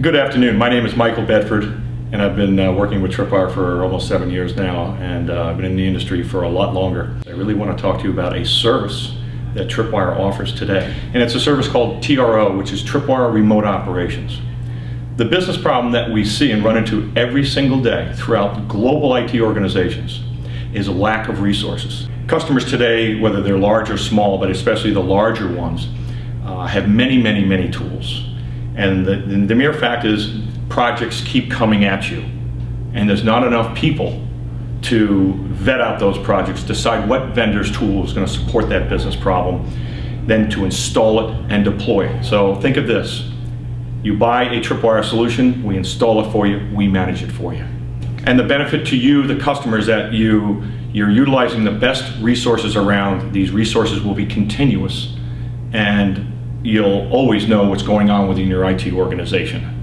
Good afternoon. My name is Michael Bedford, and I've been uh, working with Tripwire for almost seven years now, and uh, I've been in the industry for a lot longer. I really want to talk to you about a service that Tripwire offers today, and it's a service called TRO, which is Tripwire Remote Operations. The business problem that we see and run into every single day throughout global IT organizations is a lack of resources. Customers today, whether they're large or small, but especially the larger ones, uh, have many, many, many tools. And the, the mere fact is projects keep coming at you. And there's not enough people to vet out those projects, decide what vendor's tool is going to support that business problem, then to install it and deploy it. So think of this. You buy a Tripwire solution, we install it for you, we manage it for you. And the benefit to you, the customer, is that you, you're utilizing the best resources around. These resources will be continuous and you'll always know what's going on within your IT organization.